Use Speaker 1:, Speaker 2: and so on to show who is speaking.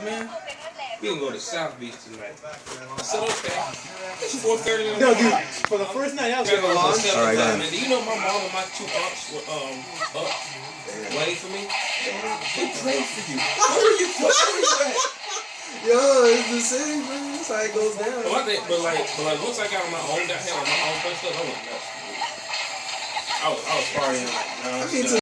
Speaker 1: up, man. We can go to South Beach tonight. I said, okay. It's 4.30 in the
Speaker 2: No, dude, for the first night I
Speaker 1: was going go to
Speaker 2: All
Speaker 3: right,
Speaker 1: man. Do you know my mom and my two aunts were um up waiting for me? They prayed for you. Where are you? Where are you?
Speaker 4: Yo, it's the same, man. That's how it goes down.
Speaker 1: Well, think, but like, but like, once I got on my own, got had on my own place, I went nuts. I was, I was partying like
Speaker 4: I mean.